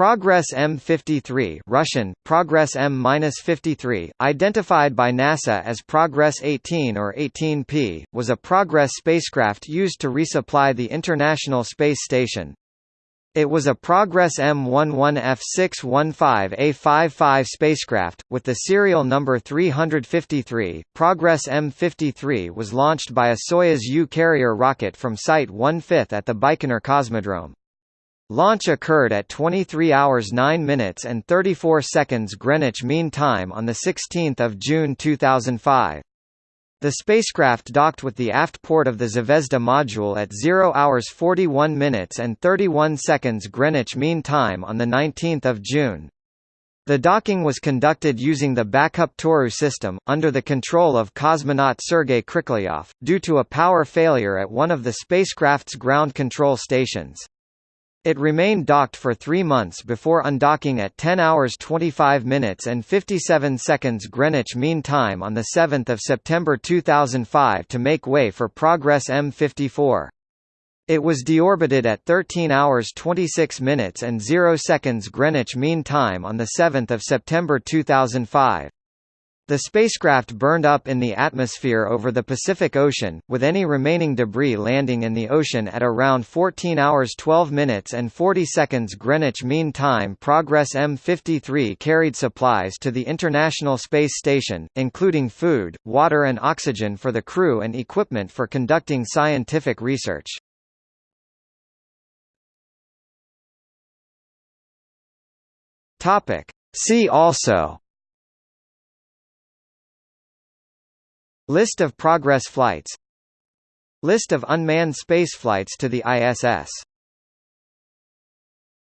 Progress M53 Russian, Progress M-53, identified by NASA as Progress 18 or 18P, was a Progress spacecraft used to resupply the International Space Station. It was a Progress M11F615A55 spacecraft, with the serial number 353. Progress M53 was launched by a Soyuz U carrier rocket from Site 1/5 at the Baikonur Cosmodrome. Launch occurred at 23 hours 9 minutes and 34 seconds Greenwich Mean Time on 16 June 2005. The spacecraft docked with the aft port of the Zvezda module at 0 hours 41 minutes and 31 seconds Greenwich Mean Time on 19 June. The docking was conducted using the backup Toru system, under the control of cosmonaut Sergei Krikalev, due to a power failure at one of the spacecraft's ground control stations. It remained docked for three months before undocking at 10 hours 25 minutes and 57 seconds Greenwich Mean Time on 7 September 2005 to make way for Progress M54. It was deorbited at 13 hours 26 minutes and 0 seconds Greenwich Mean Time on 7 September 2005. The spacecraft burned up in the atmosphere over the Pacific Ocean, with any remaining debris landing in the ocean at around 14 hours 12 minutes and 40 seconds Greenwich Mean Time. Progress M53 carried supplies to the International Space Station, including food, water and oxygen for the crew and equipment for conducting scientific research. See also List of Progress flights. List of unmanned spaceflights to the ISS